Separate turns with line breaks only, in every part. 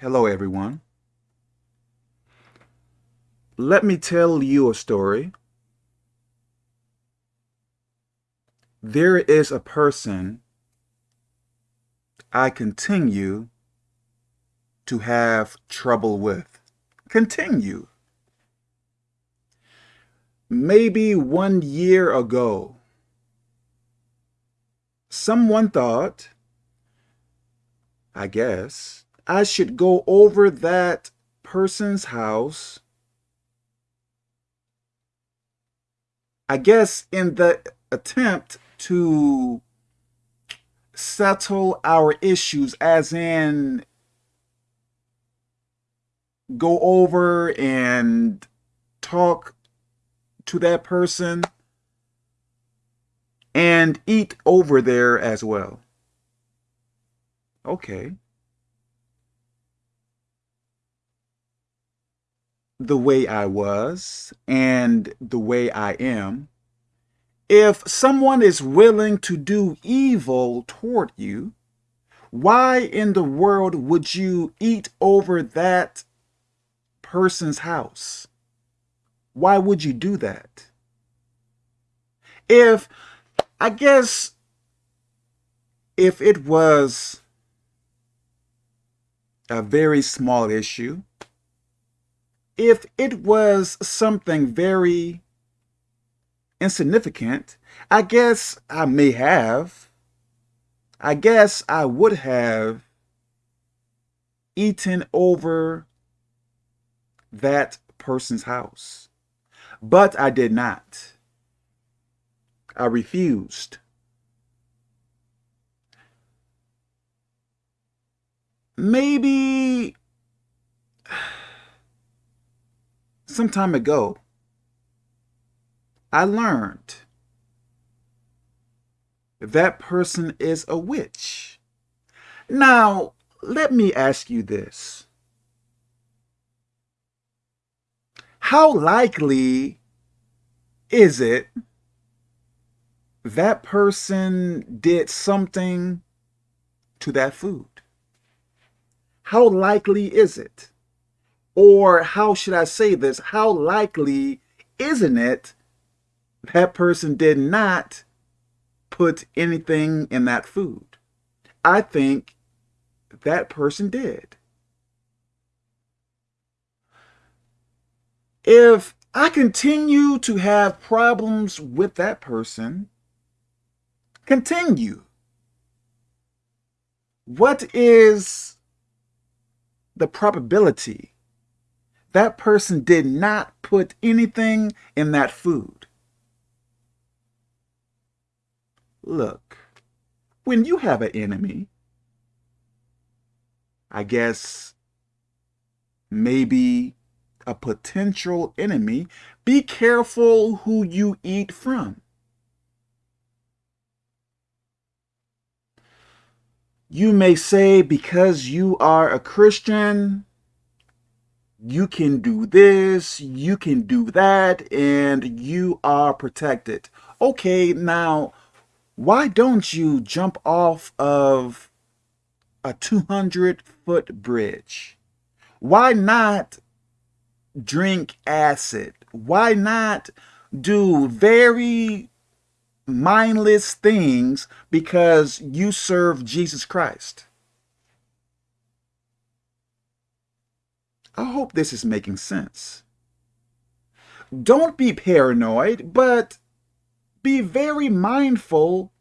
Hello, everyone. Let me tell you a story. There is a person I continue to have trouble with. Continue. Maybe one year ago, someone thought, I guess, I should go over that person's house. I guess in the attempt to settle our issues, as in go over and talk to that person and eat over there as well. Okay. The way I was and the way I am, if someone is willing to do evil toward you, why in the world would you eat over that person's house? Why would you do that? If, I guess, if it was a very small issue, if it was something very insignificant, I guess I may have. I guess I would have eaten over that person's house. But I did not. I refused. Maybe some time ago, I learned that person is a witch. Now, let me ask you this. How likely is it that person did something to that food? How likely is it? Or how should I say this? How likely isn't it that person did not put anything in that food? I think that person did. If I continue to have problems with that person, continue. What is the probability that person did not put anything in that food. Look, when you have an enemy, I guess maybe a potential enemy, be careful who you eat from. You may say because you are a Christian, you can do this, you can do that, and you are protected. Okay, now, why don't you jump off of a 200 foot bridge? Why not drink acid? Why not do very mindless things because you serve Jesus Christ? I hope this is making sense. Don't be paranoid, but be very mindful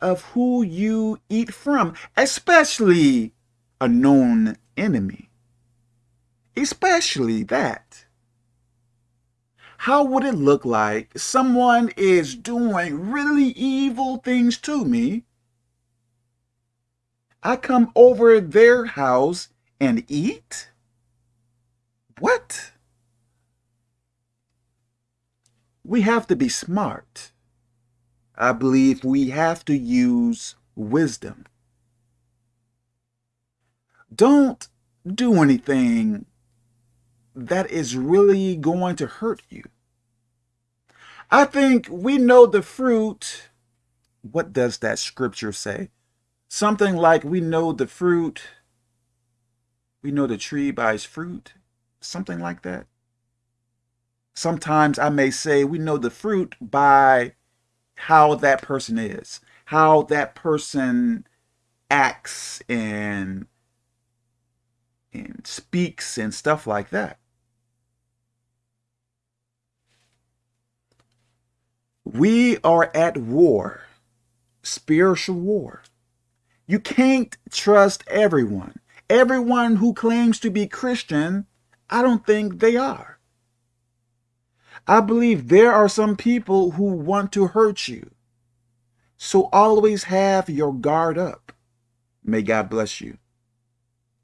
of who you eat from, especially a known enemy. Especially that. How would it look like someone is doing really evil things to me? I come over their house and eat? What? We have to be smart. I believe we have to use wisdom. Don't do anything that is really going to hurt you. I think we know the fruit. What does that scripture say? Something like we know the fruit We know the tree by its fruit, something like that. Sometimes I may say we know the fruit by how that person is, how that person acts and and speaks and stuff like that. We are at war, spiritual war. You can't trust everyone. Everyone who claims to be Christian, I don't think they are. I believe there are some people who want to hurt you. So always have your guard up. May God bless you.